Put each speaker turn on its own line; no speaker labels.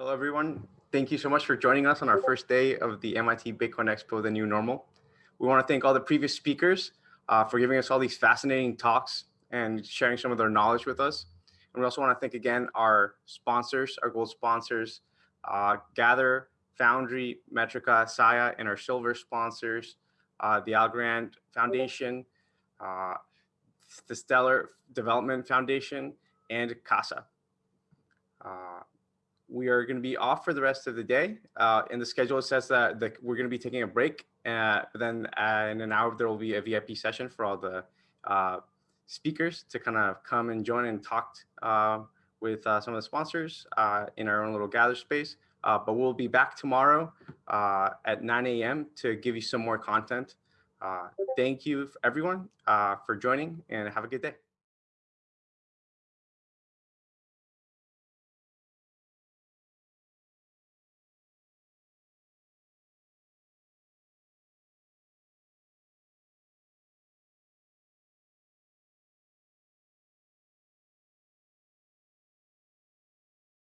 Hello, everyone. Thank you so much for joining us on our first day of the MIT Bitcoin Expo, The New Normal. We want to thank all the previous speakers uh, for giving us all these fascinating talks and sharing some of their knowledge with us. And we also want to thank again our sponsors, our gold sponsors, uh, Gather, Foundry, Metrica, Saya, and our silver sponsors, uh, the Algorand Foundation, uh, the Stellar Development Foundation, and CASA. We are going to be off for the rest of the day. Uh, in the schedule, it says that the, we're going to be taking a break. Uh, but then uh, in an hour, there will be a VIP session for all the uh, speakers to kind of come and join and talk uh, with uh, some of the sponsors in our own little gather space. but we'll be back tomorrow at 9 a.m. to give you some more content. thank you, everyone, for joining and have a good day.